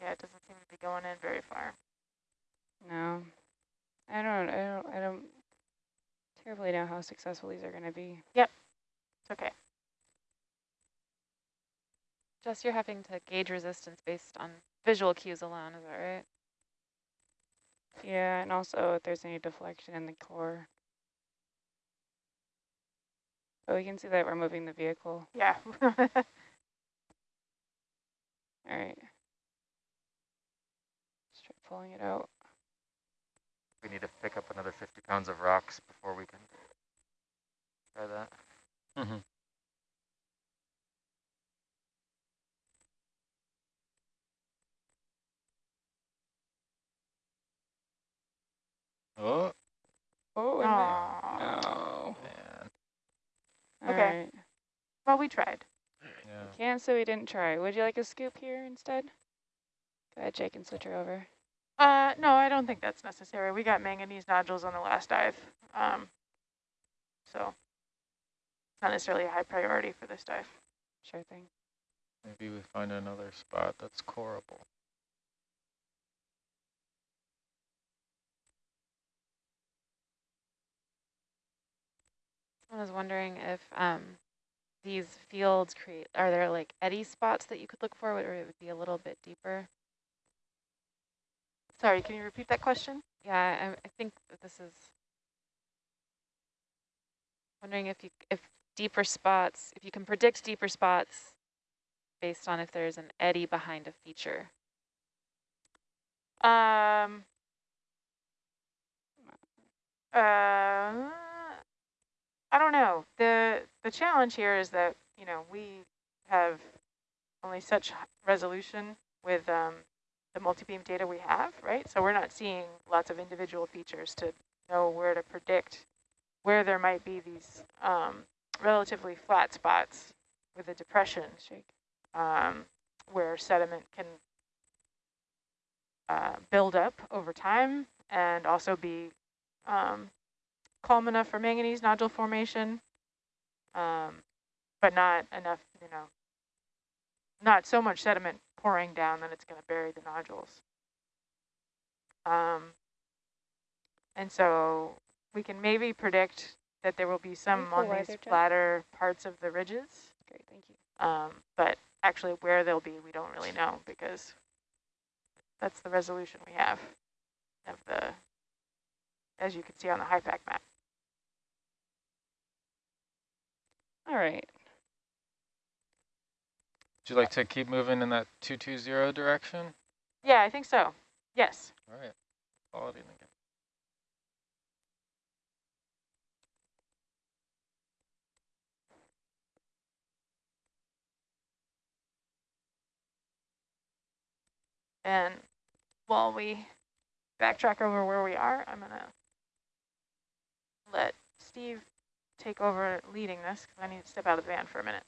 Yeah, it doesn't seem to be going in very far. No, I don't, I don't, I don't terribly know how successful these are going to be. Yep, it's okay. Jess, you're having to gauge resistance based on visual cues alone, is that right? Yeah, and also if there's any deflection in the core. Oh, we can see that we're moving the vehicle. Yeah. All right. Just try pulling it out. We need to pick up another 50 pounds of rocks before we can try that. Mm-hmm. Oh, Oh, no. man. Okay. right. well, we tried. Yeah. Can't say we didn't try. Would you like a scoop here instead? Go ahead, Jake, and switch her over. Uh, no, I don't think that's necessary. We got manganese nodules on the last dive. Um, so it's not necessarily a high priority for this dive. Sure thing. Maybe we find another spot that's coreable. I was wondering if um, these fields create, are there like eddy spots that you could look for where it would be a little bit deeper? Sorry, can you repeat that question? Yeah, I, I think this is wondering if you if deeper spots, if you can predict deeper spots based on if there's an eddy behind a feature. Um, uh, I don't know. The the challenge here is that, you know, we have only such resolution with um, the multi-beam data we have, right? So we're not seeing lots of individual features to know where to predict where there might be these um, relatively flat spots with a depression Shake. um, where sediment can uh, build up over time and also be um, calm enough for manganese nodule formation, um, but not enough, you know, not so much sediment pouring down that it's going to bury the nodules. Um, and so we can maybe predict that there will be some on these there, flatter parts of the ridges. Great, thank you. Um, but actually where they'll be, we don't really know because that's the resolution we have of the, as you can see on the HIPAC map. All right. Would you like to keep moving in that 220 direction? Yeah, I think so. Yes. All right. Quality again. And while we backtrack over where we are, I'm going to let Steve take over leading this because I need to step out of the van for a minute.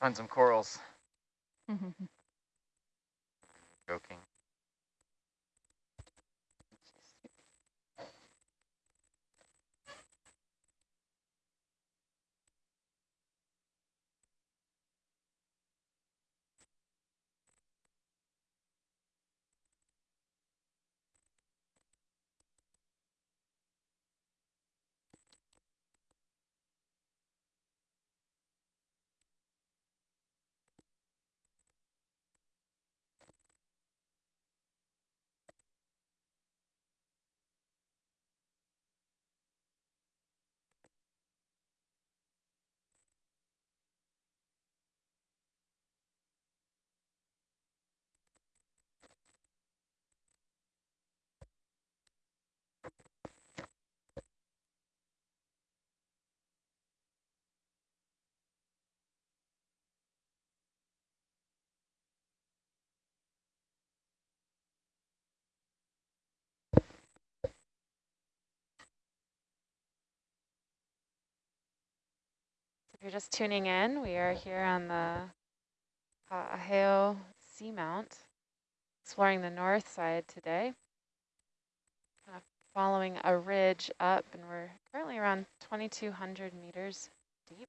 Find some corals. Mm-hmm. Joking. If you're just tuning in, we are here on the Aheo Seamount, exploring the north side today. Kind of following a ridge up, and we're currently around 2,200 meters deep.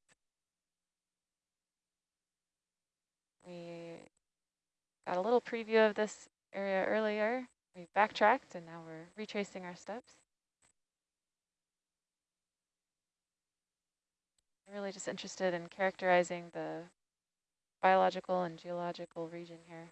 We got a little preview of this area earlier. We backtracked and now we're retracing our steps. Really just interested in characterizing the biological and geological region here.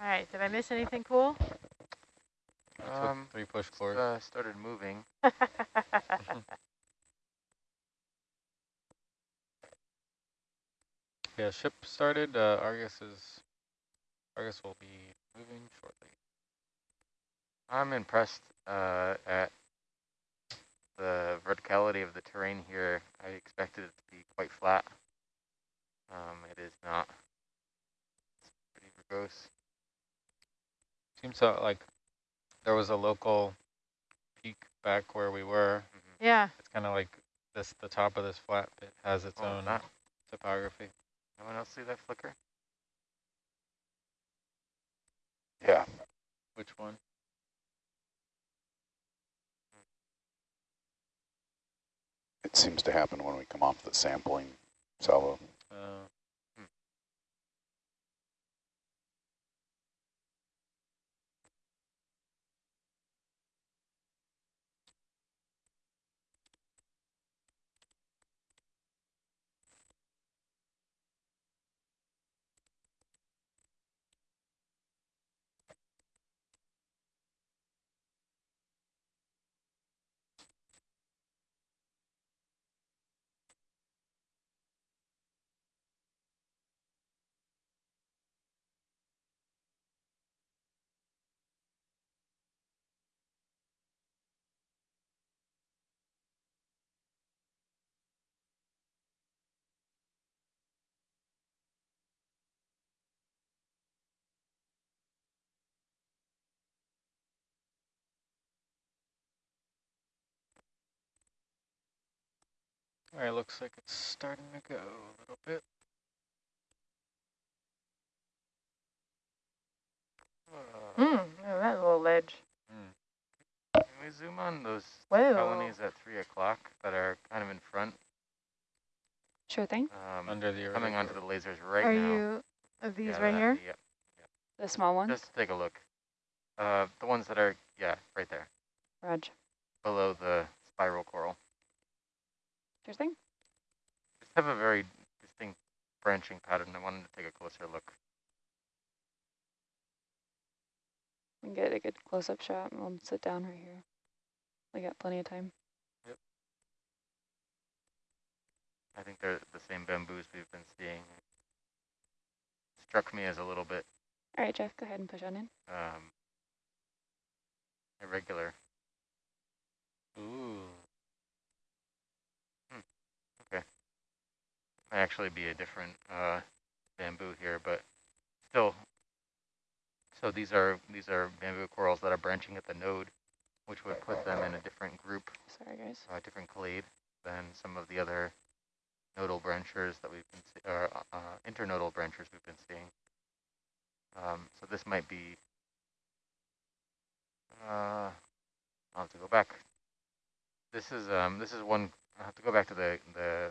All right, did I miss anything cool? Um, three push it's, cores. uh, started moving. Yeah, ship started. Uh, Argus is Argus will be moving shortly. I'm impressed uh, at the verticality of the terrain here. I expected it to be quite flat. Um, it is not. It's pretty verbose. Seems so, like there was a local peak back where we were. Mhm. yeah, It's kind of like this. The top of this flat bit has its Oh, own that. topography. No one else see that flicker? Yeah, Which one? it seems to happen when we come off the sampling salvo. Uh, all right, looks like it's starting to go a little bit. Uh, mm, oh, that little ledge. Can we zoom on those Whoa. colonies at 3 o'clock that are kind of in front? Sure thing. Um, Under the coming onto the lasers right Are now. you, are these Yeah, right that- here? Yep. The small ones. Just take a look. Uh, the ones that are, yeah, right there, Raj. below the spiral coral. Sure thing. Just have a very distinct branching pattern. I wanted to take a closer look. We can get a good close-up shot and we'll sit down right here. We got plenty of time. Yep. I think they're the same bamboos we've been seeing. Struck me as a little bit All right, Jeff, go ahead and push on in. um, irregular. Ooh. Might actually be a different uh, bamboo here, but still. So these are these are bamboo corals that are branching at the node, which would put them in a different group, Sorry, guys. a different clade than some of the other nodal branchers that we've been, see- or uh, uh, internodal branchers we've been seeing. Um, so this might be. Uh, I'll have to go back. this is um, this is one. I have to go back to the the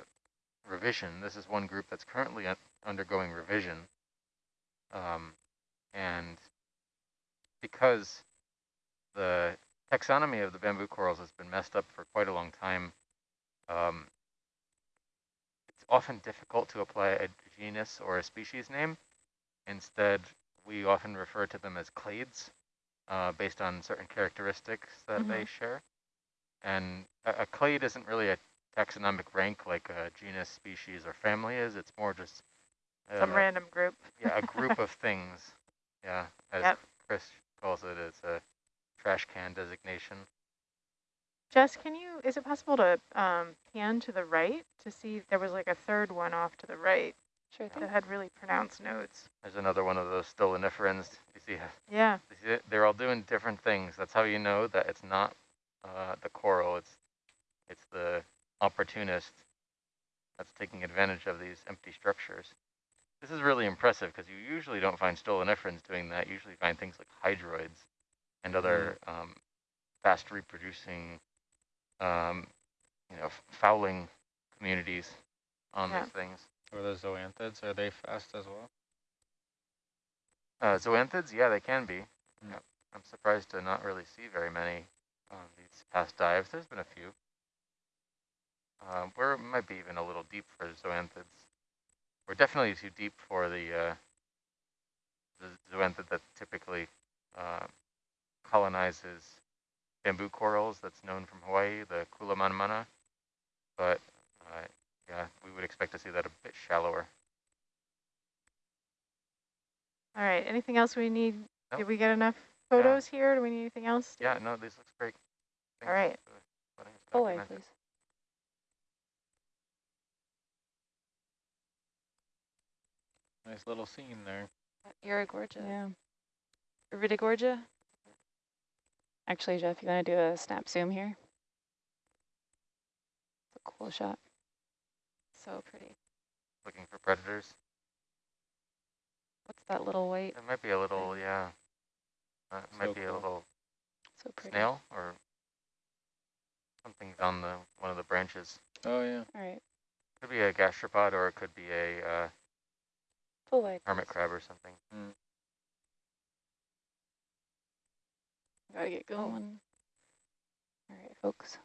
revision. This is one group that's currently undergoing revision, um, and because the taxonomy of the bamboo corals has been messed up for quite a long time, um, it's often difficult to apply a genus or a species name. Instead, we often refer to them as clades uh, based on certain characteristics that Mhm. they share. And a, a clade isn't really a taxonomic rank like a genus, species, or family is. It's more just Some uh, random group. yeah, a group of things. Yeah, as Yep. Chris calls it, it's a trash can designation. Jess, can you, is it possible to um, pan to the right to see, there was like a third one off to the right Sure thing. that had really pronounced notes. There's another one of those stoloniferans. You see, Yeah, you see it? they're all doing different things. That's how you know that it's not uh, the coral. It's it's the opportunist that's taking advantage of these empty structures. This is really impressive because you usually don't find stoloniferans doing that. You usually find things like hydroids and other um, fast reproducing, um, you know, fouling communities on Yeah. these things. Or the zoanthids, are they fast as well? Uh, zoanthids, yeah, they can be. Mm. Yeah. I'm surprised to not really see very many on these past dives. There's been a few. Um, we're might be even a little deep for zoanthids. We're definitely too deep for the uh, the zoanthid that typically uh, colonizes bamboo corals. That's known from Hawaii, the Kulamanamana. But uh, yeah, we would expect to see that a bit shallower. all right. Anything else we need? Nope. Did we get enough photos here? Do we need anything else? Yeah, no, this looks great. All right. for letting Full way, please. Nice little scene there. Irigorgia. Yeah. Iridogorgia? Actually, Jeff, you want to do a snap zoom here? It's a cool shot. So pretty. Looking for predators. What's that little white? It might be a little, yeah. Uh, it might So be a little So pretty. snail or something's on the one of the branches. Oh yeah. All right. Could be a gastropod or it could be a uh, Full hermit crab or something. Mm. Gotta get going. All right, folks.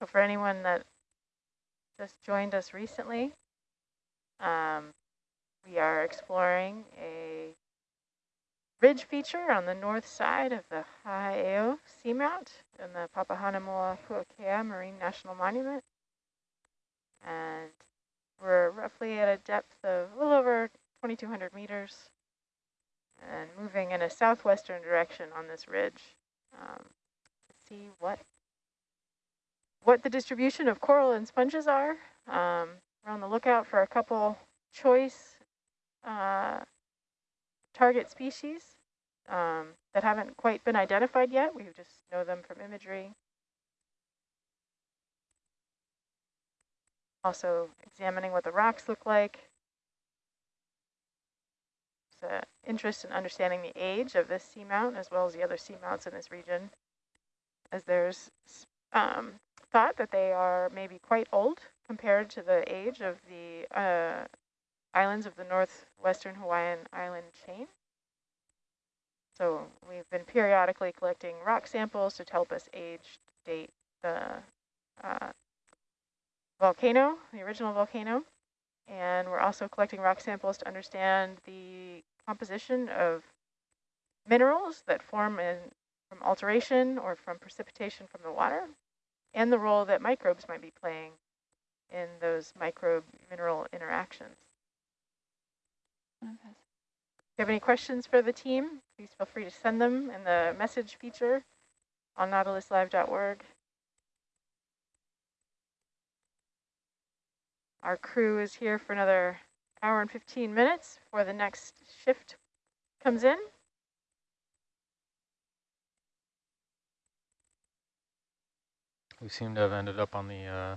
So for anyone that just joined us recently, um, we are exploring a ridge feature on the north side of the Ha'aeo Seamount in the Papahanaumokuakea Marine National Monument. And we're roughly at a depth of a little over 2,200 meters and moving in a southwestern direction on this ridge um, to see what what the distribution of coral and sponges are. Um, we're on the lookout for a couple choice uh, target species um, that haven't quite been identified yet. We just know them from imagery. also examining what the rocks look like. There's interest in understanding the age of this seamount as well as the other seamounts in this region, as there's um, thought that they are maybe quite old compared to the age of the uh, islands of the northwestern Hawaiian island chain. So we've been periodically collecting rock samples to help us age date the uh, volcano, the original volcano. And we're also collecting rock samples to understand the composition of minerals that form in, from alteration or from precipitation from the water, and the role that microbes might be playing in those microbe-mineral interactions. Okay. If you have any questions for the team, please feel free to send them in the message feature on nautiluslive.org. Our crew is here for another hour and 15 minutes before the next shift comes in. We seem to have ended up on the uh,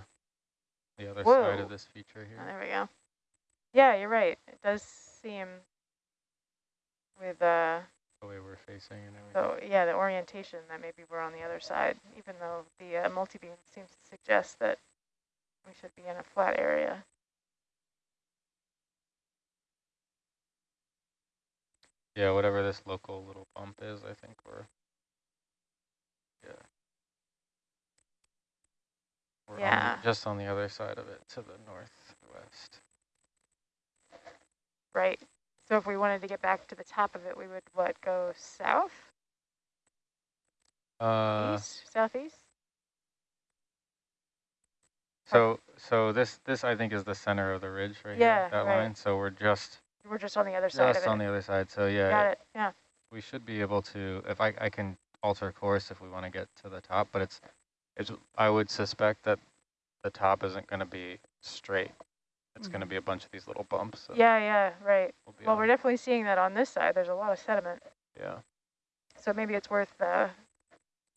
the other Whoa. side of this feature Oh, here. there we go. Yeah, you're right. It does seem with uh, The way we're facing and everything. So yeah, the orientation that maybe we're on the other side, even though the uh, multi-beam seems to suggest that we should be in a flat area. Yeah, whatever this local little bump is, I think we're. Yeah. We're on Yeah. just on the other side of it to the northwest. Right. So if we wanted to get back to the top of it, we would what go south, Uh, east, southeast? so so this this I think is the center of the ridge right Yeah, here, that right. line. So we're just We're just on the other side just on the other side. So yeah, Got it. Yeah. we should be able to if I I can alter course if we want to get to the top, but it's it's I would suspect that the top isn't going to be straight. It's going to be a bunch of these little bumps. So Yeah. Yeah. Right. We'll we're definitely seeing that on this side. There's a lot of sediment, yeah. so maybe it's worth uh,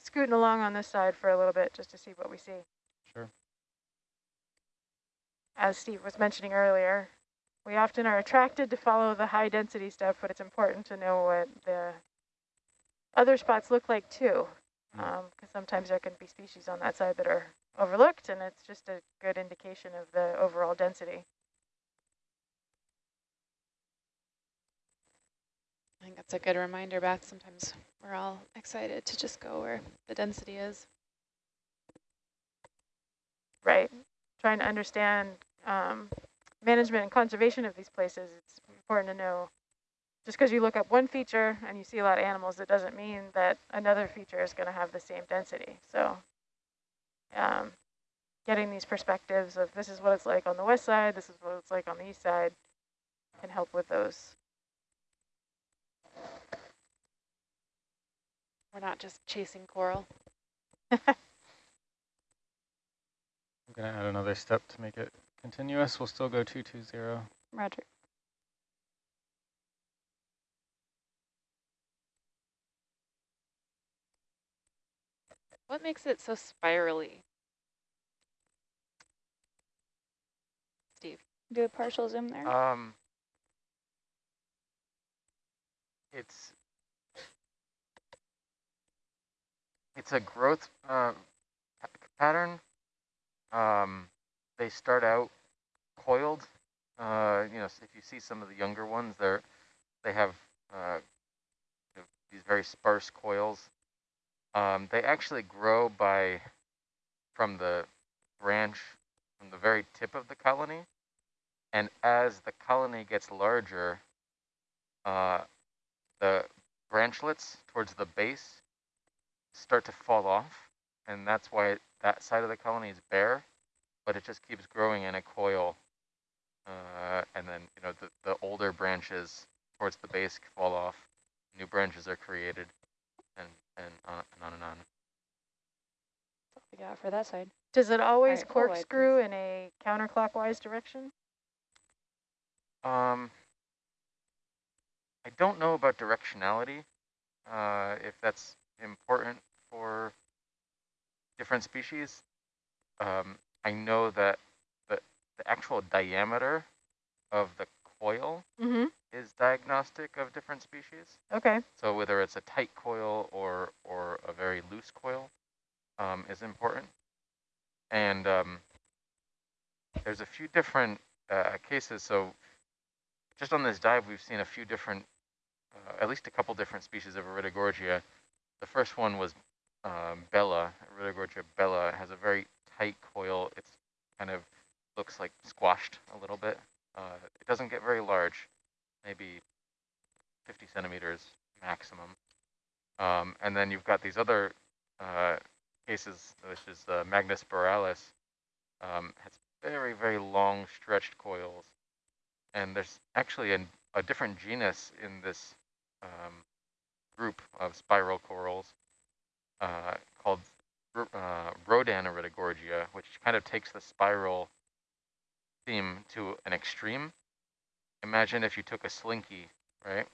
scooting along on this side for a little bit just to see what we see. Sure. as Steve was mentioning earlier, we often are attracted to follow the high density stuff, but it's important to know what the other spots look like too. Because sometimes there can be species on that side that are overlooked and it's just a good indication of the overall density. I think that's a good reminder, Beth. Sometimes we're all excited to just go where the density is. Right. Trying to understand um, management and conservation of these places, it's important to know just because you look up one feature and you see a lot of animals, it doesn't mean that another feature is going to have the same density. So um, getting these perspectives of this is what it's like on the west side, this is what it's like on the east side, can help with those. We're not just chasing coral. I'm going to add another step to make it continuous. We'll still go 220. Roger. What makes it so spirally? Steve. Do a partial zoom there. Um, it's it's a growth uh, pattern. Um, they start out coiled. Uh, you know, if you see some of the younger ones, they're they have uh, these very sparse coils. Um, they actually grow by from the branch from the very tip of the colony. And as the colony gets larger, uh, the branchlets towards the base start to fall off. And that's why that side of the colony is bare, but it just keeps growing in a coil. Uh, and then, you know, the, the older branches towards the base fall off, new branches are created, and, and, on, and on and on. That's all we got for that side. Does it always right, full wide, corkscrew in a counterclockwise direction? Um, I don't know about directionality, uh, if that's important for different species. Um, I know that the the actual diameter of the coil Mm-hmm. is diagnostic of different species. Okay. So whether it's a tight coil or, or a very loose coil um, is important. And um, there's a few different uh, cases. So just on this dive, we've seen a few different, uh, at least a couple different species of Iridogorgia. The first one was um, Bella, Iridogorgia Bella. Has a very tight coil. It's kind of looks like squashed a little bit. Uh, it doesn't get very large, maybe 50 centimeters maximum. Um, and then you've got these other uh, cases, which is uh, magnispiralis, um, has very, very long stretched coils. And there's actually an, a different genus in this um, group of spiral corals uh, called uh, Rodan which kind of takes the spiral theme to an extreme. Imagine if you took a slinky, right,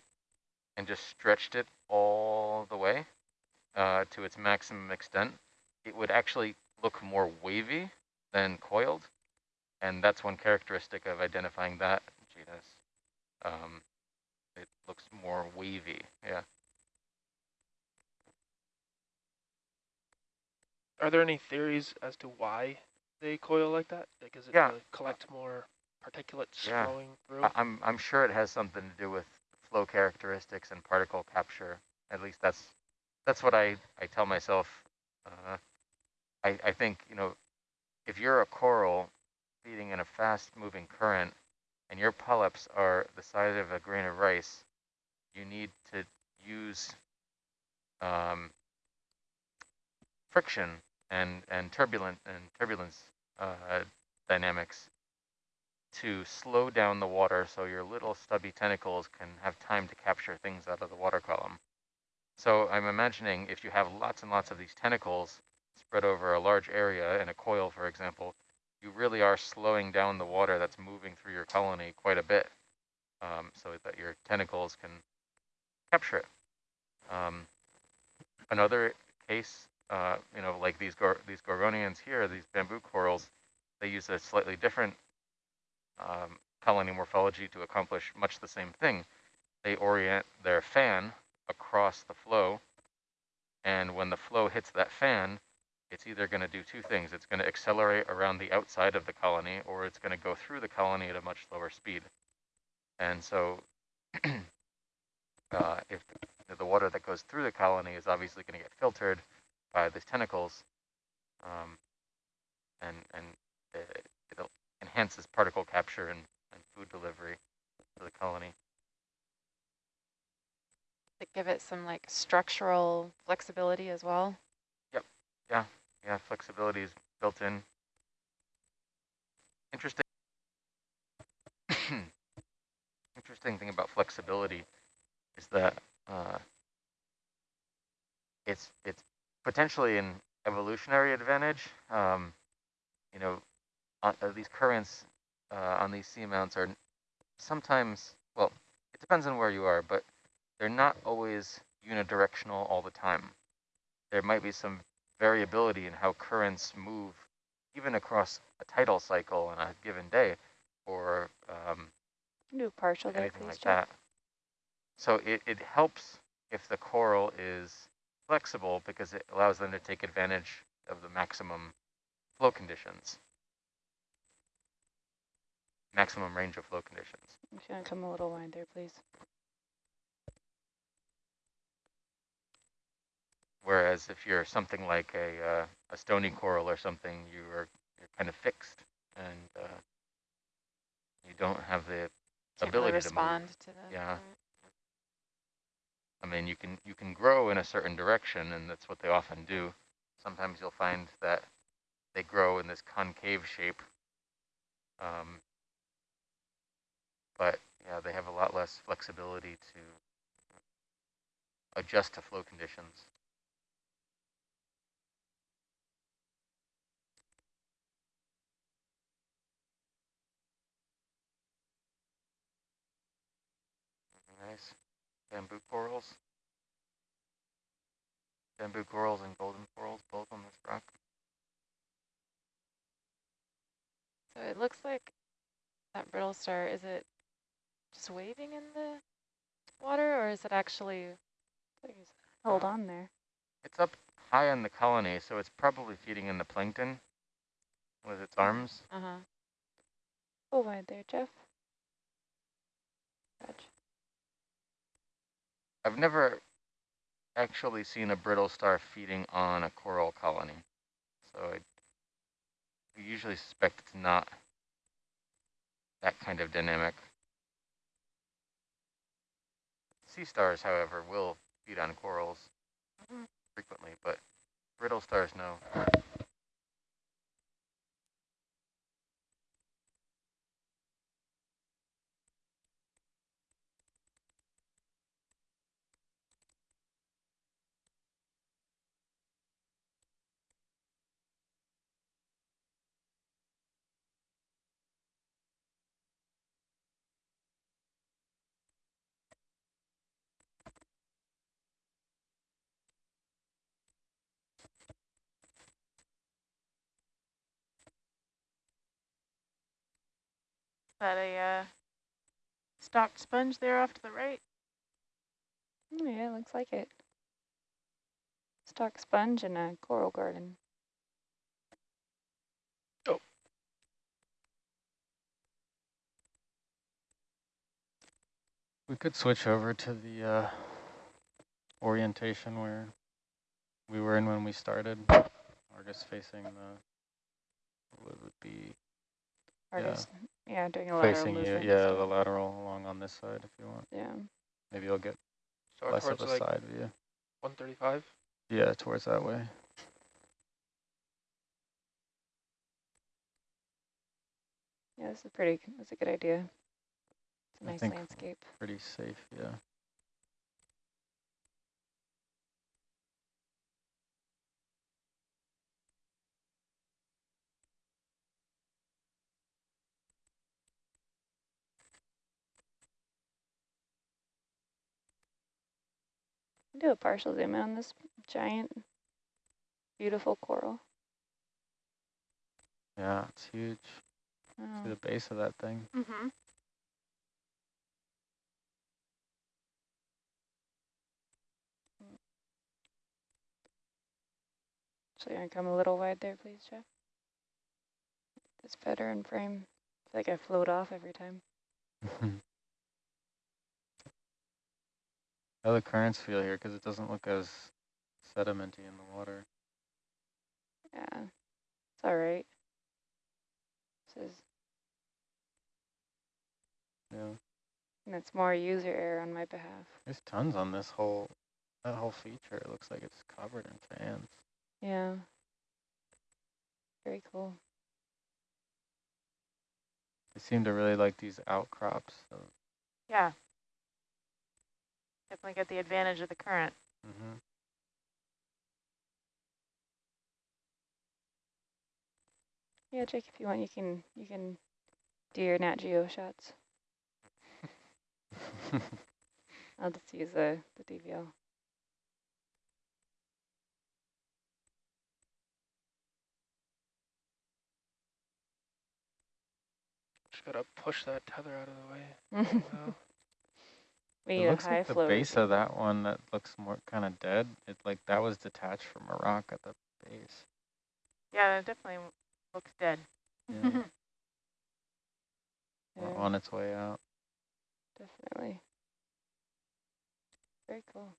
and just stretched it all the way uh, to its maximum extent, it would actually look more wavy than coiled. And that's one characteristic of identifying that genus. Um, it looks more wavy, yeah. Are there any theories as to why they coil like that? Like, is it Yeah. to collect more particulates Yeah. flowing through? I'm I'm sure it has something to do with flow characteristics and particle capture. At least that's that's what I I tell myself. Uh, I I think you know if you're a coral feeding in a fast moving current and your polyps are the size of a grain of rice, you need to use um, friction and and turbulent and turbulence uh, dynamics to slow down the water so your little stubby tentacles can have time to capture things out of the water column. So I'm imagining if you have lots and lots of these tentacles spread over a large area in a coil, for example, you really are slowing down the water that's moving through your colony quite a bit um, so that your tentacles can capture it. Um, another case, uh, you know, like these, gor these gorgonians here, these bamboo corals, they use a slightly different um, colony morphology to accomplish much the same thing. They orient their fan across the flow, and when the flow hits that fan, it's either going to do two things. It's going to accelerate around the outside of the colony, or it's going to go through the colony at a much slower speed. And so uh, if the, water that goes through the colony is obviously going to get filtered by the tentacles, um, and, and it, it'll enhances particle capture and, and food delivery to the colony. To give it some like structural flexibility as well. Yep, yeah, yeah, flexibility is built in. Interesting. Interesting thing about flexibility is that uh, it's it's potentially an evolutionary advantage. Um, you know, uh, uh, these currents uh, on these seamounts are sometimes well, it depends on where you are, but they're not always unidirectional all the time. There might be some variability in how currents move even across a tidal cycle on a given day or um, Do partial there, anything please, like Jeff. that. So it, it helps if the coral is flexible because it allows them to take advantage of the maximum flow conditions, maximum range of flow conditions. I'm just gonna come a little wide there, please. Whereas if you're something like a, uh, a stony coral or something, you are you're kind of fixed and uh, you don't have the Can't really ability to respond to the Yeah. I mean, you can you can grow in a certain direction, and that's what they often do. Sometimes you'll find that they grow in this concave shape. Um, but yeah, they have a lot less flexibility to adjust to flow conditions. Nice. Bamboo corals. Bamboo corals and golden corals both on this rock. So it looks like that brittle star, is it just waving in the water or is it actually, Hold on there. It's up high on the colony, so it's probably feeding in the plankton with its arms. uh-huh. Go wide there, Jeff. Roger. I've never actually seen a brittle star feeding on a coral colony, so I we usually suspect it's not that kind of dynamic. Sea stars, however, will feed on corals mm-hmm. frequently, but brittle stars, no. Is that a uh, stocked sponge there off to the right? Oh, yeah, looks like it. Stock sponge and a coral garden. Oh. We could switch over to the uh, orientation where we were in when we started. Argus facing the, what would be Artist. Yeah, doing a lateral facing you, yeah, the lateral along on this side if you want. Yeah. Maybe you'll get Start less of a like side view. 135. Yeah, towards that way. Yeah, this is a pretty, that's a good idea. It's a nice think- landscape. Pretty safe, yeah. Do a partial zoom in on this giant, beautiful coral. Yeah, it's huge. See Oh, the base of that thing. Mm-hmm. so you're gonna come a little wide there, please, Jeff. It's better in frame. It's like I float off every time. How the currents feel here because it doesn't look as sedimenty in the water. Yeah, it's all right. This is, Yeah, and it's more user error on my behalf. there's tons on this whole that whole feature. It looks like it's covered in fans. Yeah. Very cool. They seem to really like these outcrops. So, Yeah. Definitely get the advantage of the current. hmm Yeah, Jake, if you want, you can you can do your Nat Geo shots. I'll just use the the DVL. Just gotta push that tether out of the way. Wow. We it looks like the base of that one that looks more kind of dead. It like that was detached from a rock at the base. Yeah, it definitely looks dead. Yeah, Yeah, on its way out. definitely. Very cool.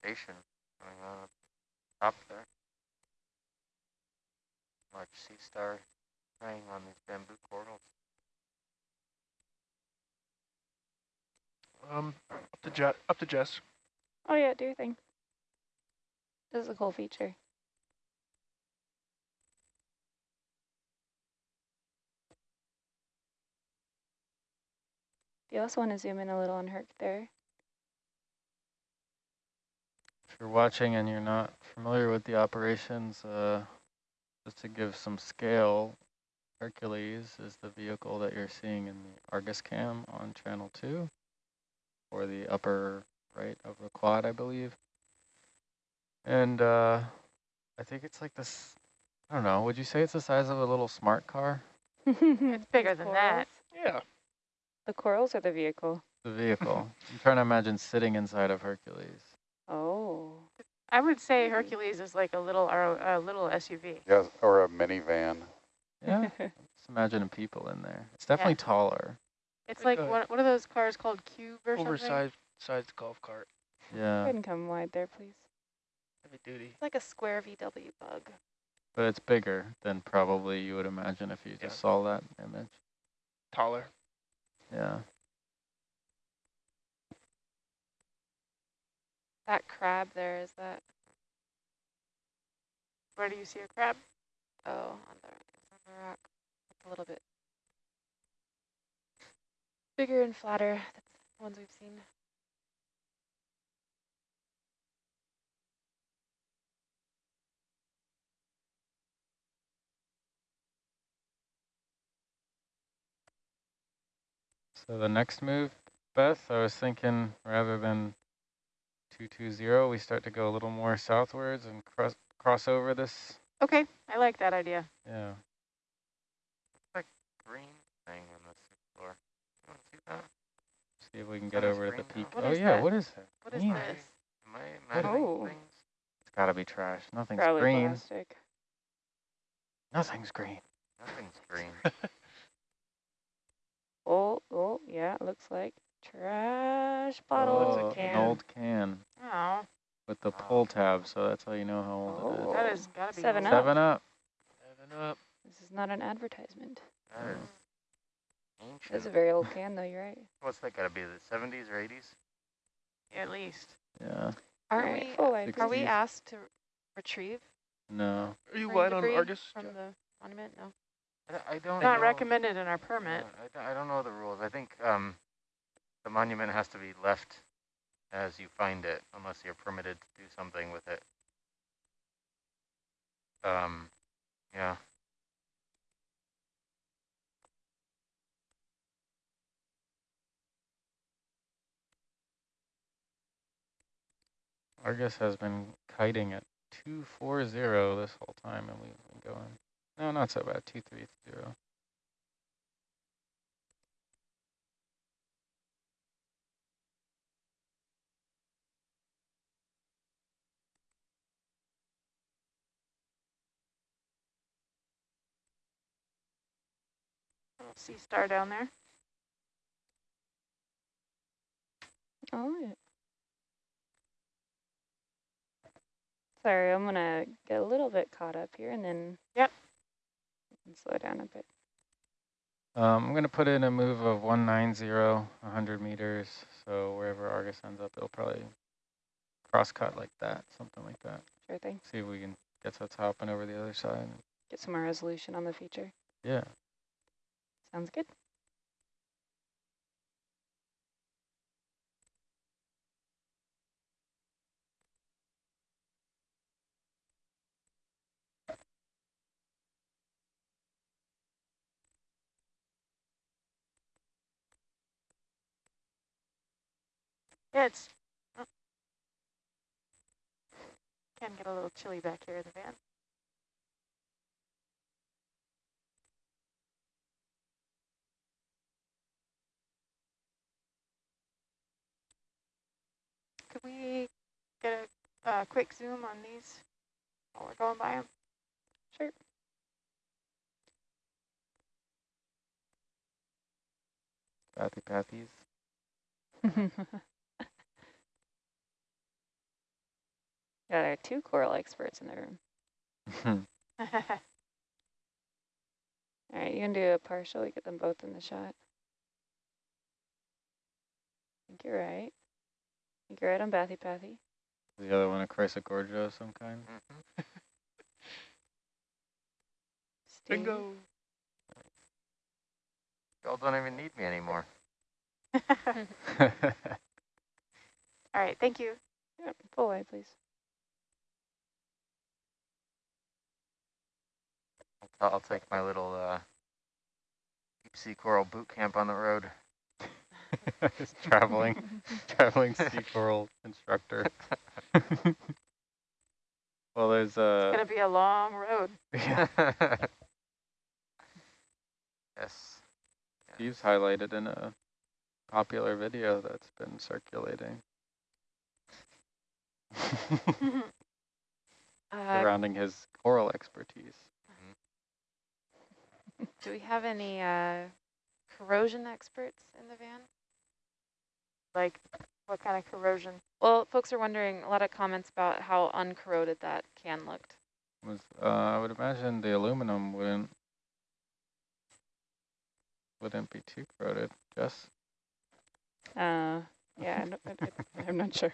Station going on up top there. Large sea star preying on these bamboo corals. Um, up to Jet, up to Jess. Oh yeah, do your thing. This is a cool feature. Do you also want to zoom in a little on Herc there? If you're watching and you're not familiar with the operations, uh, just to give some scale, Hercules is the vehicle that you're seeing in the Argus cam on channel two, or the upper right of the quad, I believe. And uh, I think it's like this, I don't know, would you say it's the size of a little smart car? It's bigger than that. Yeah. The corals or the vehicle? The vehicle. I'm trying to imagine sitting inside of Hercules. Oh. I would say hmm. Hercules is like a little or a little SUV. Yeah, or a minivan. Yeah, just imagining people in there. It's definitely taller. It's Like one, a- what, what those cars called, Cube or something? Oversized sized golf cart. Go Yeah, ahead and come wide there, please. Heavy duty. It's like a square VW bug. but it's bigger than probably you would imagine if you Yeah. just saw that image. Taller. Yeah. That crab there, is that, Where do you see a crab? oh, on the, on the rock. A little bit bigger and flatter. That's the ones we've seen. So the next move, Beth, I was thinking rather than 220, we start to go a little more southwards and cross cross over this. Okay, I like that idea. Yeah. Green thing on the floor. You wanna see that? See if we can get over to the peak. oh yeah, that? what is that? What is Green. this? Am I oh. imagining Oh. things? It's gotta be trash. Nothing's Probably green. plastic. Nothing's green. Nothing's green. Oh, oh, yeah, it looks like trash bottle. oh, It's a can. an old can Oh, with the Oh. pull tab, so that's how you know how old it is. Oh. that has got to be Seven old. up. Seven up. Seven up. This is not an advertisement. That is It's a very old can, though, you're right. What's that gotta be, the seventies or eighties? At least. Yeah. Aren't Alright, we, full are we asked to retrieve No. Are you marine wide on Argus? from Jeff? the monument? No. I, don't- I don't Not know. recommended in our permit. I, don't- I don't know the rules. I think um, the monument has to be left as you find it, unless you're permitted to do something with it. Um, yeah. Argus has been kiting at 240 this whole time, and we've been going. No, not so bad. 230. Sea star down there. Oh, yeah. Sorry, I'm gonna get a little bit caught up here and then Yep. and slow down a bit. Um, I'm going to put in a move of 190, 100 meters. So wherever Argus ends up, it'll probably cross cut like that, something like that. Sure thing. See if we can get to the top and over the other side. Get some more resolution on the feature. Yeah. Sounds good. Yeah, it's. Oh. Can get a little chilly back here in the van. Could we get a uh, quick zoom on these while we're going by them? Sure. Bathy pathies. yeah, there are two coral experts in the room. All right, you can do a partial. We get them both in the shot. I think you're right. I think you're right on Bathy Pathy. the other one a Chrysogorgia of some kind. hmm Bingo. Y'all don't even need me anymore. All right, thank you. Yep, full wide, please. I'll, I'll take my little uh, deep sea coral boot camp on the road. Traveling, traveling sea coral instructor. well, there's a. It's uh, gonna be a long road. yes. Steve's highlighted in a popular video that's been circulating. Uh, surrounding his coral expertise. do we have any uh, corrosion experts in the van? Like, what kind of corrosion? Well, folks are wondering, a lot of comments about how uncorroded that can looked. Was uh, I would imagine the aluminum wouldn't wouldn't be too corroded. Jess, Uh, yeah, I don't- I, I, I'm not sure.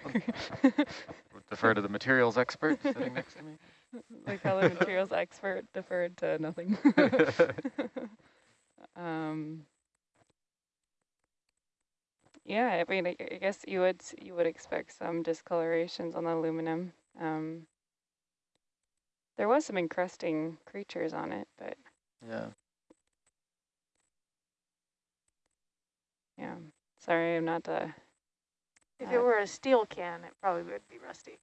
Would defer to the materials expert sitting next to me. like how the materials expert deferred to nothing. um, yeah, I mean, I, I guess you would s- you would expect some discolorations on the aluminum. Um, there was some encrusting creatures on it, but Yeah. yeah. Sorry, I'm not a If Uh, it were a steel can, it probably would be rusty.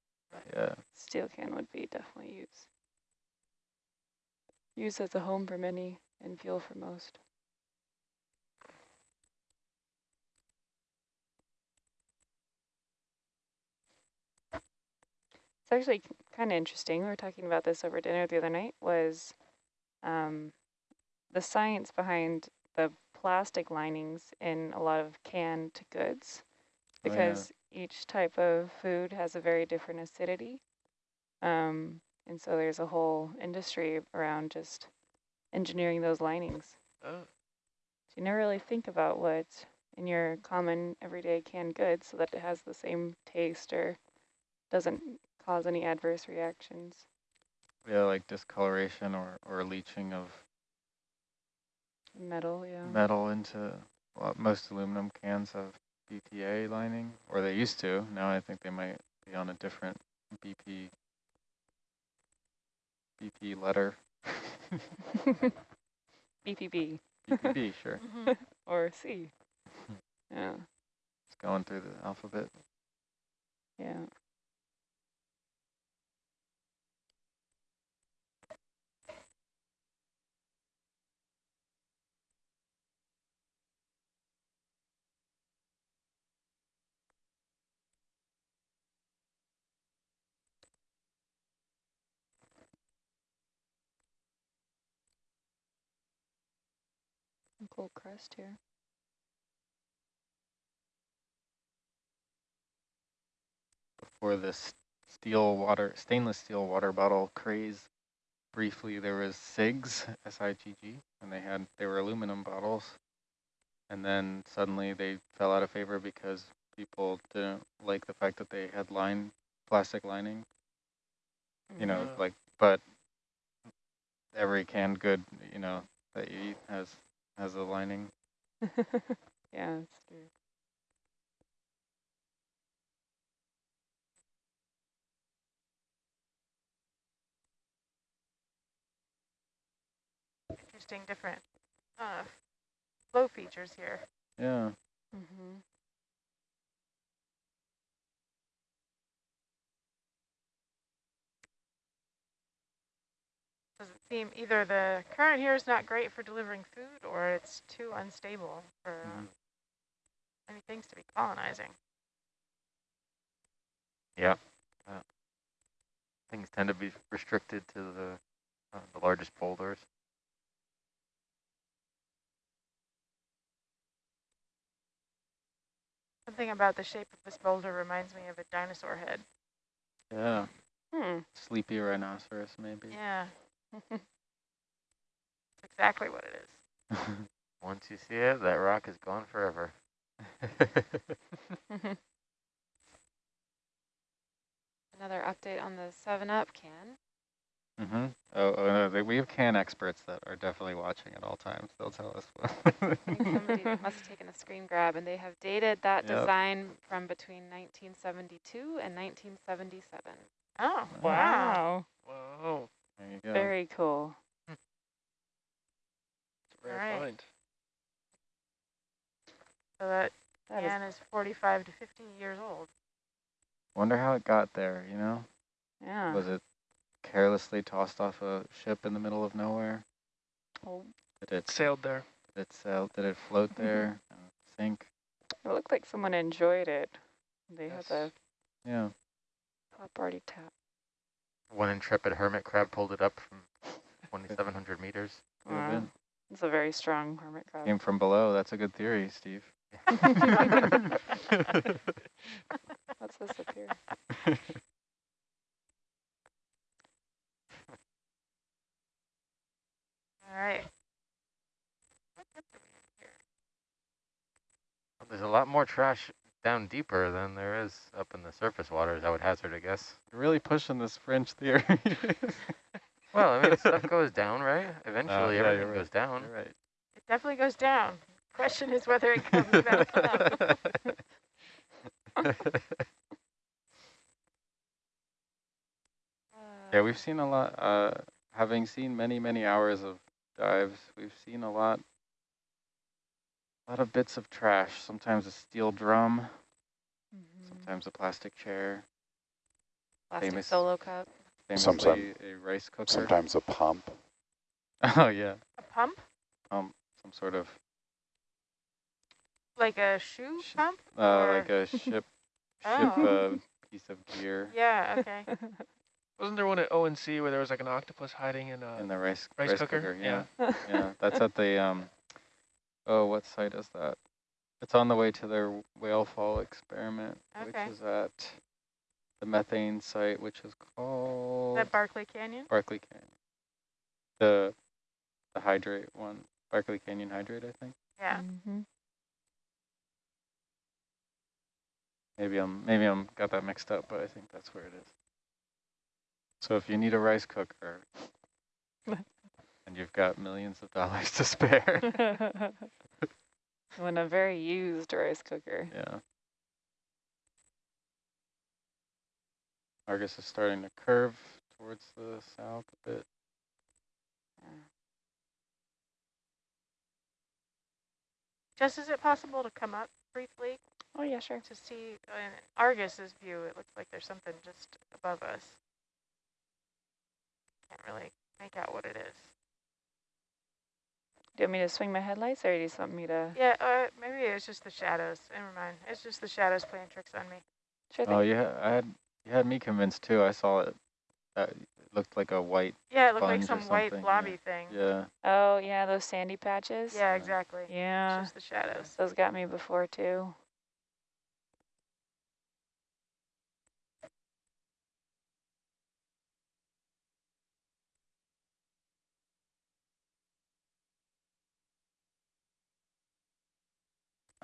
Yeah. steel can would be definitely used. Used as a home for many and fuel for most. Actually kind of interesting. We were talking about this over dinner the other night. Was um, the science behind the plastic linings in a lot of canned goods, Oh, yeah. because each type of food has a very different acidity. Um, and so there's a whole industry around just engineering those linings. Oh, So you never really think about what's in your common everyday canned goods so that it has the same taste or doesn't cause any adverse reactions. Yeah, like discoloration or, or leaching of Metal, yeah. metal into well, most aluminum cans have BPA lining, or they used to. Now I think they might be on a different BP BP letter. BPB BPB, sure. Mm-hmm. or C. Yeah, It's going through the alphabet. yeah. Some Cool crust here. Before this steel water, stainless steel water bottle craze, briefly there was SIGGs, S-I-G-G, and they had, they were aluminum bottles. And then suddenly they fell out of favor because people didn't like the fact that they had line, plastic lining. you know, Mhm. like, but every canned good, you know, that you eat has, has a lining. yeah, that's true. Interesting different uh, flow features here. Yeah. Mm-hmm. Does it seem either the current here is not great for delivering food or it's too unstable for uh, Mhm. many things to be colonizing. Yeah. Uh, things tend to be restricted to the uh, the largest boulders. Something about the shape of this boulder reminds me of a dinosaur head. Yeah. Hmm. Sleepy rhinoceros, maybe. Yeah, it's exactly what it is. Once you see it, that rock is gone forever. Another update on the 7-Up can. Mm-hmm. Oh, oh no, we have can experts that are definitely watching at all times. They'll tell us. I think somebody must have taken a screen grab, and they have dated that Yep. design from between 1972 and 1977. Oh, wow. Wow. Wow. There you go. Very cool. It's a rare Alright. find. So that That is can is 45 to 50 years old. Wonder how it got there. You know, yeah. was it carelessly tossed off a ship in the middle of nowhere? Well, Did it Sailed there. did it sail? Did it float Mm-hmm. there? and Sink? it looked like someone enjoyed it. They Yes. had the Yeah. top already tapped. One intrepid hermit crab pulled it up from 2,700 meters. Could Wow. It's a very strong hermit crab. Came from below. That's a good theory, Steve. What's this up here? All right. There's a lot more trash down deeper than there is up in the surface waters, I would hazard a guess. You're really pushing this French theory. Well, I mean, stuff goes down, right? Eventually, Uh, yeah, everything right. goes down. You're right. It definitely goes down. Question is whether it comes back up. Yeah, we've seen a lot, uh, having seen many, many hours of dives, we've seen a lot, a lot of bits of trash, sometimes a steel drum, Mhm. sometimes a plastic chair, Plastic Famous. solo cup. Sometimes a rice cooker. Sometimes a pump. Oh yeah, A pump? um, some sort of, Like a shoe Sh- pump? uh, like a ship, ship Oh. uh, piece of gear Yeah, okay. Wasn't there one at ONC where there was like an octopus hiding in a in the rice, rice, cooker? yeah. yeah, that's at the um. Oh, what site is that? It's on the way to their whale fall experiment, Okay. which is at the methane site, which is Is called that Barkley Canyon? Barkley Canyon. The the hydrate one, Barkley Canyon hydrate, I think. Yeah. Mhm. Maybe I'm maybe I'm got that mixed up, but I think that's where it is. So if you need a rice cooker and you've got millions of dollars to spare, when a very used rice cooker. yeah. Argus is starting to curve towards the south a bit. Just is it possible to come up briefly Oh yeah, sure. to see in Argus's view? It looks like there's something just above us. Can't really make out what it is. Do you want me to swing my headlights, or do you just want me to? Yeah, uh, maybe it's just the shadows. Never mind. It's just the shadows playing tricks on me. Sure Oh, thing. you had, I had you had me convinced too. I saw it. That it looked like a white. Yeah, it looked like some white something, yeah. blobby thing. Yeah. Oh yeah, those sandy patches. Yeah, exactly. Yeah, It's just the shadows. those got me before too.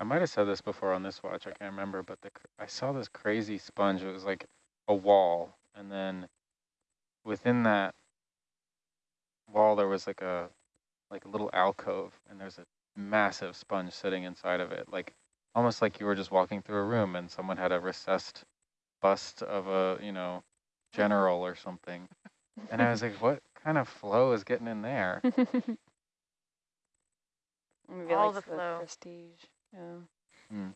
I might have said this before on this watch. I can't remember, but the I saw this crazy sponge. It was like a wall, and then within that wall there was like a like a little alcove, and there's a massive sponge sitting inside of it, like almost like you were just walking through a room and someone had a recessed bust of a you know general or something. And I was like, what kind of flow is getting in there? Maybe All likes the flow. prestige. Yeah. Mm.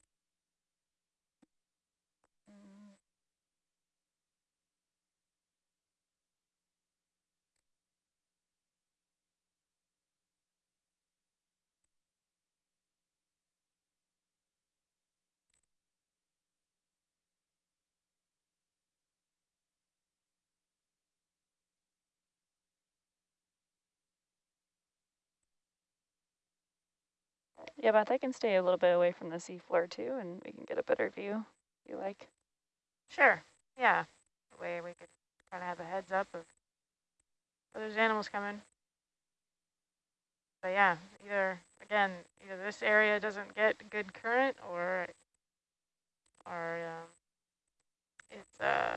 Yeah, Beth, I can stay a little bit away from the seafloor too, and we can get a better view. If you like? Sure. Yeah. That way we could kind of have a heads up of there's animals coming. But yeah, either again, either this area doesn't get good current or or um, it's uh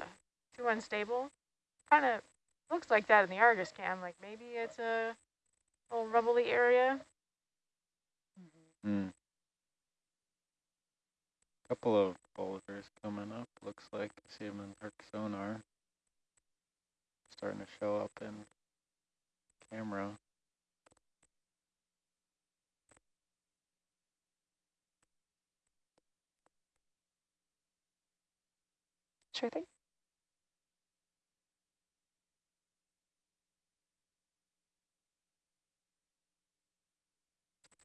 too unstable. Kind of looks like that in the Argus cam. Like maybe it's a little rubbly area. Hmm. Couple of boulders coming up, looks like. See them in Herc sonar. Starting to show up in camera. Sure thing.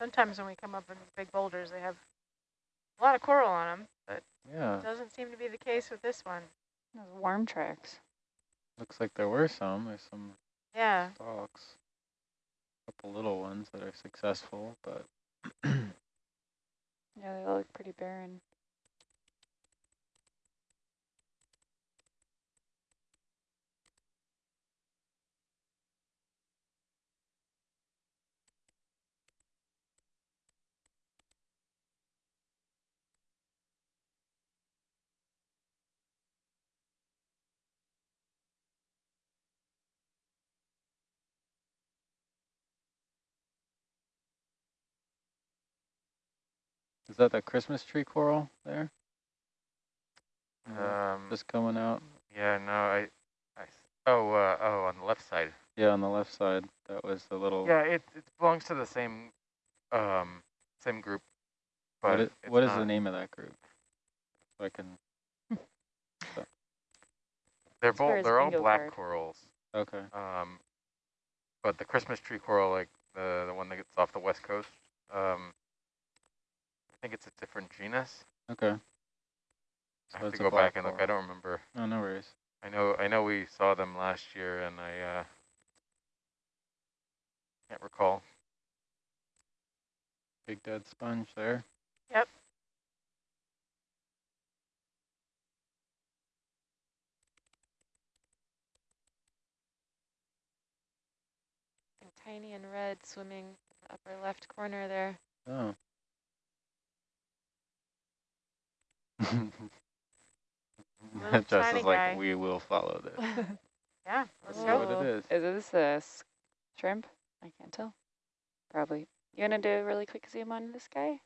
Sometimes when we come up in big boulders, they have a lot of coral on them, but Yeah, it doesn't seem to be the case with this one. Those worm tracks. looks like there were some. There's some Yeah, stalks. A couple little ones that are successful, but Yeah, they look pretty barren. Is that the Christmas tree coral there? Um, Just coming out? yeah, no, I. oh, uh, oh, on the left side. Yeah, on the left side. That was the little. Yeah, it, it belongs to the same, um, same group. But What, it, it's what is the name of that group? So I can. They're both, they're all black card. corals. Okay. Um, but the Christmas tree coral, like the the one that gets off the west coast, um, I think it's a different genus. Okay. I have to go back and look. I don't remember. No, no worries. I know I know we saw them last year, and I uh, can't recall. Big dead sponge there. Yep. And tiny and red swimming upper left corner there. Oh. Little Jess tiny is like, guy. we will follow this. yeah, Let's let's see go. what it is. Is this a shrimp? I can't tell. Probably. You want to do a really quick zoom on this guy?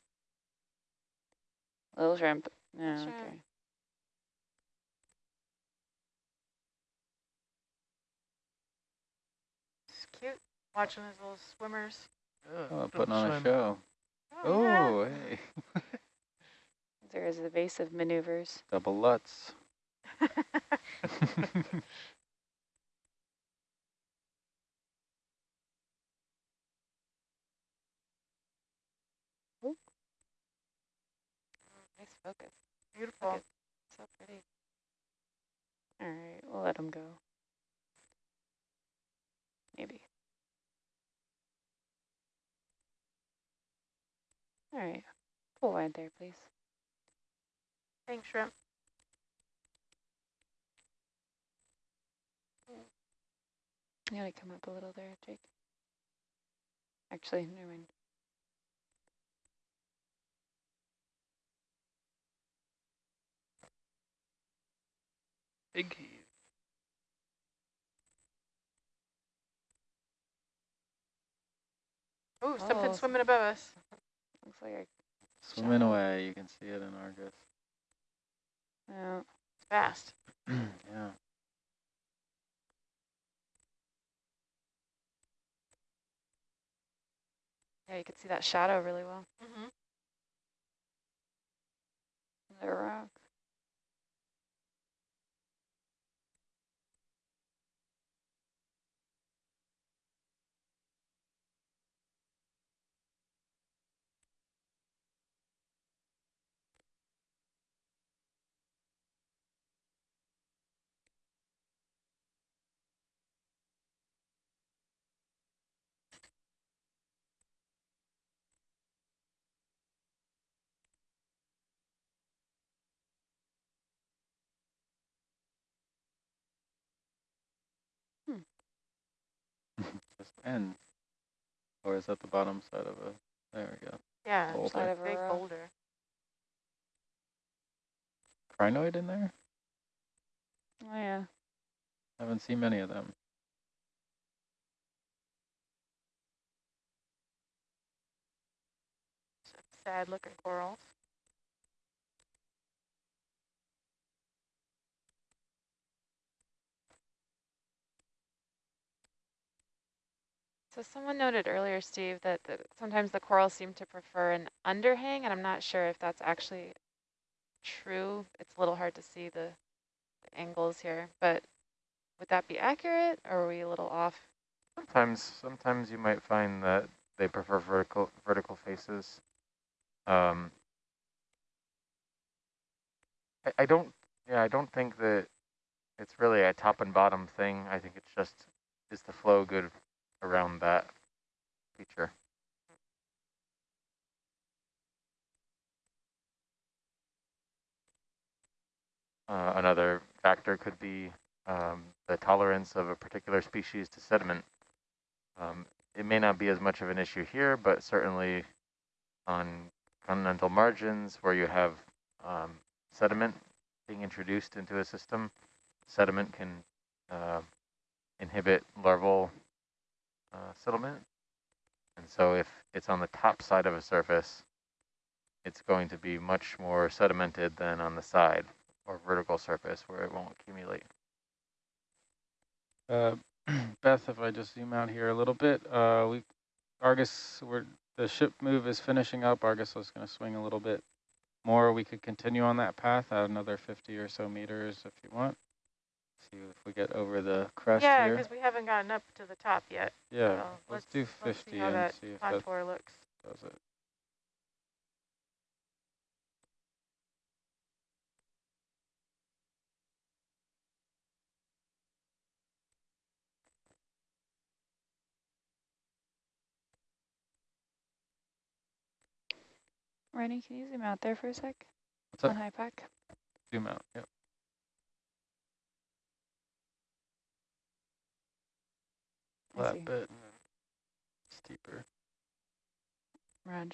Little shrimp. Oh, no, Shrimp. okay. It's cute watching those little swimmers. Oh, putting on a show. Oh, yeah. Oh, hey. There is evasive maneuvers. Double Lutz. Nice focus. Beautiful. Look at so pretty. All right, we'll let him go. Maybe. All right, pull wide there, please. Thanks, shrimp. You gotta come up a little there, Jake? Actually, never mind. Big heave. Ooh, something Oh, swimming above us. Looks like a Swimming away. You can see it in Argus. No. It's fast. yeah. Yeah, you can see that shadow really well. Mm-hmm. The rock. this end? Or is that the bottom side of a, there we go. Yeah, boulder. side of a big boulder. Crinoid in there? Oh yeah. Haven't seen many of them. Sad looking corals. So someone noted earlier, Steve, that the, sometimes the corals seem to prefer an underhang, and I'm not sure if that's actually true. It's a little hard to see the, the angles here, but would that be accurate, or are we a little off? Sometimes, sometimes you might find that they prefer vertical vertical faces. Um, I, I don't, yeah, I don't think that it's really a top and bottom thing. I think it's just is the flow good around that feature. Uh, another factor could be um, the tolerance of a particular species to sediment. Um, it may not be as much of an issue here, but certainly on continental margins where you have um, sediment being introduced into a system, sediment can uh, inhibit larval uh, settlement. And so if it's on the top side of a surface, it's going to be much more sedimented than on the side or vertical surface where it won't accumulate. Uh, Beth, if I just zoom out here a little bit, uh, we Argus, we're, the ship move is finishing up. Argus is going to swing a little bit more. We could continue on that path, add another 50 or so meters if you want. See if we get over the crest yeah, here. because we haven't gotten up to the top yet. Yeah, so let's, do let's 50 see and see if that contour looks. does it. Rennie, can you zoom out there for a sec? What's up? On high pack. Zoom out. Yep. I That see. bit and then steeper. Raj.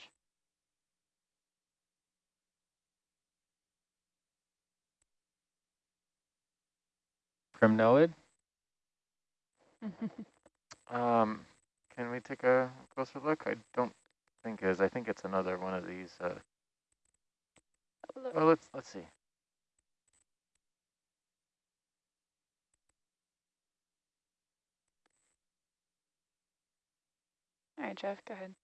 Primnoid? Um, can we take a closer look? I don't think it is. I think it's another one of these. Uh, well, let's let's see. All right, Jeff, go ahead.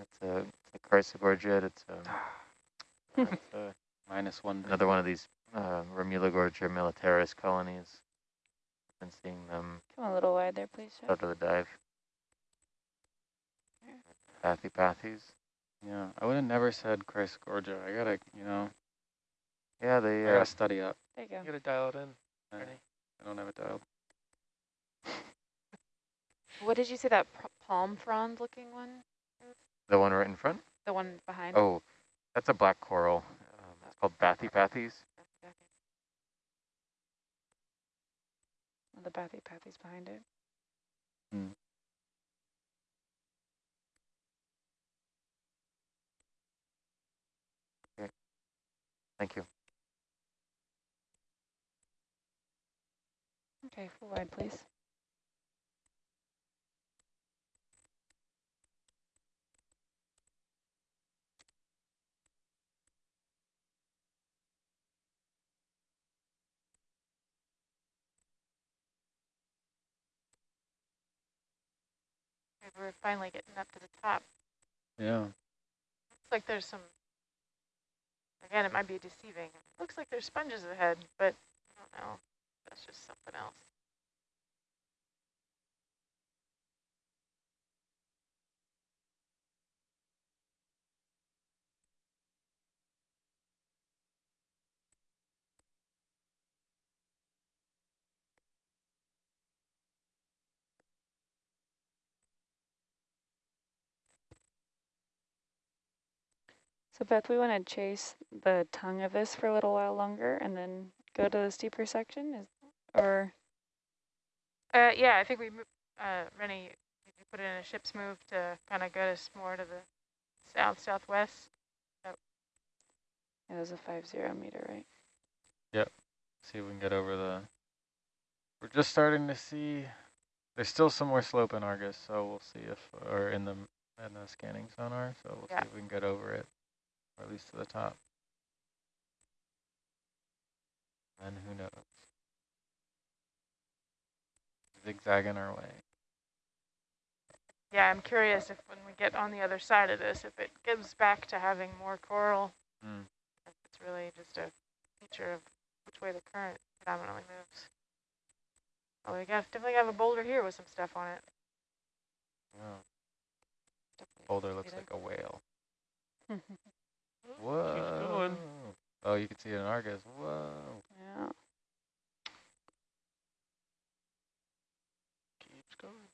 It's a, it's a Chrysogorgia. It's um, it's, uh, Minus one. another one of these uh, Remulogorgia militaris colonies. I've been seeing them Come a little wide there, please, Jeff. out of the dive. Bathypathes. Yeah, I would have never said Chrysogorgia. I gotta, you know, Yeah, they. I Uh, gotta study up. There you go. You go. gotta dial it in. I, I don't have it dialed. What did you say that palm frond looking one? the one right in front. The one behind? Oh, that's a black coral. Um, it's called Bathypathes. The bathy pathy's behind it. Thank you. Okay, full wide, please. We're finally getting up to the top. Yeah. Looks like there's some, again, it might be deceiving. Looks like there's sponges ahead, but I don't know. That's just something else. So Beth, we want to chase the tongue of this for a little while longer and then go to the steeper section, is or Uh, yeah, I think we, mo- uh, Rennie, if you put it in a ship's move to kind of get us more to the south southwest. Yep. it was a five zero meter, right? Yep. See if we can get over the. We're We're just starting to see, there's still some more slope in Argus, so we'll see if, or in the, in the scanning sonar, so we'll Yeah. see if we can get over it, or at least to the top. And who knows? Zigzagging our way. Yeah, I'm curious if when we get on the other side of this, if it gives back to having more coral, Mm. if it's really just a feature of which way the current predominantly moves. Oh, we got definitely have a boulder here with some stuff on it. Yeah. Definitely Boulder looks like a whale. Whoa. Oh, you can see it in Argus. Whoa. Yeah. Keeps going.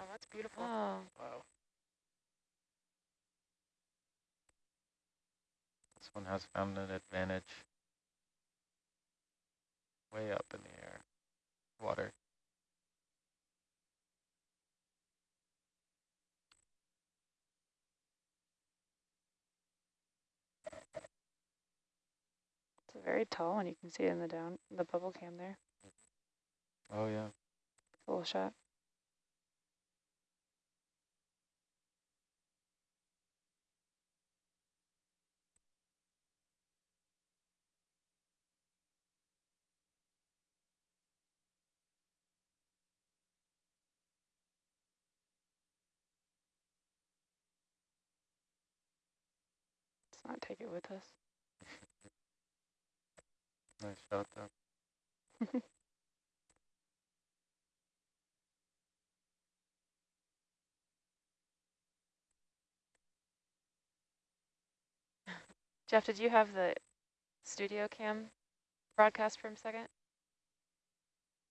Oh, that's beautiful. Oh, Wow. This one has found an advantage. Way up in the air. Water. It's a very tall one. You can see it in the down, the bubble cam there. Oh yeah. Full shot. Let's not take it with us. Nice shot though. Jeff, did you have the studio cam broadcast for a second?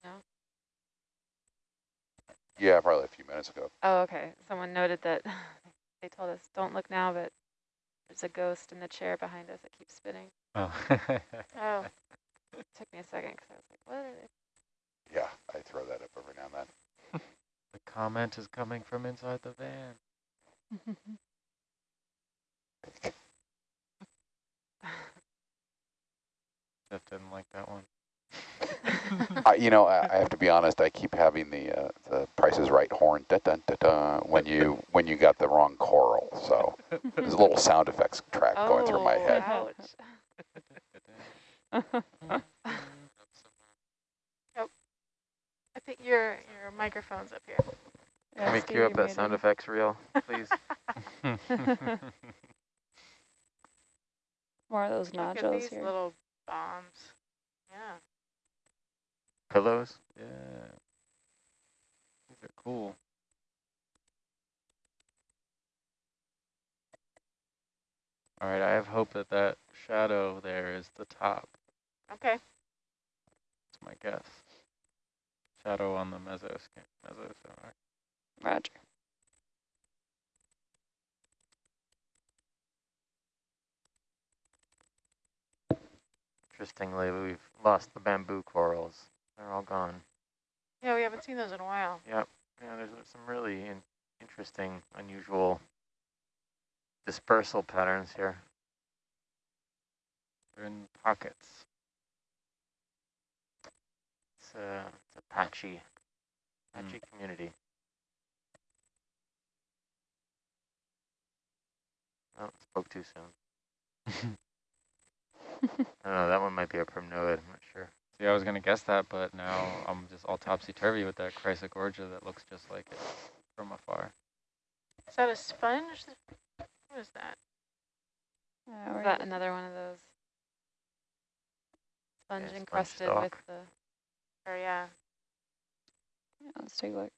No? Yeah, probably a few minutes ago. Oh, okay. Someone noted that they told us, don't look now, but there's a ghost in the chair behind us that keeps spinning. Oh. Oh, It took me a second because I was like, what? Are they? Yeah, I throw that up every now and then. the comment is coming from inside the van. Jeff didn't like that one. I, you know, I, I have to be honest. I keep having the uh, the Price is Right horn da da da da when you when you got the wrong coral. So there's a little sound effects track going through my Oh, head. ouch. I think your your microphone's up here. Can we cue up that sound effects reel, please? More of those Look at nodules these here. little bombs. Yeah. Pillows? yeah. These are cool. All right, I have hope that that shadow there is the top. Okay. That's my guess. Shadow on the meso scan, meso sonar. Roger. Interestingly, we've lost the bamboo corals. They're all gone. Yeah, we haven't seen those in a while. Yep. Yeah, there's some really in interesting, unusual dispersal patterns here. They're in pockets. It's a, it's a patchy, patchy hmm. community. Oh, spoke too soon. I don't know, that one might be a primnoid, I'm not sure. See, I was gonna guess that, but now I'm just all topsy-turvy with that Chrysogorgia that looks just like it from afar. Is that a sponge? What is that? Uh, Is we're that another one of those sponge sponge encrusted with the Or yeah. yeah, let's take a look.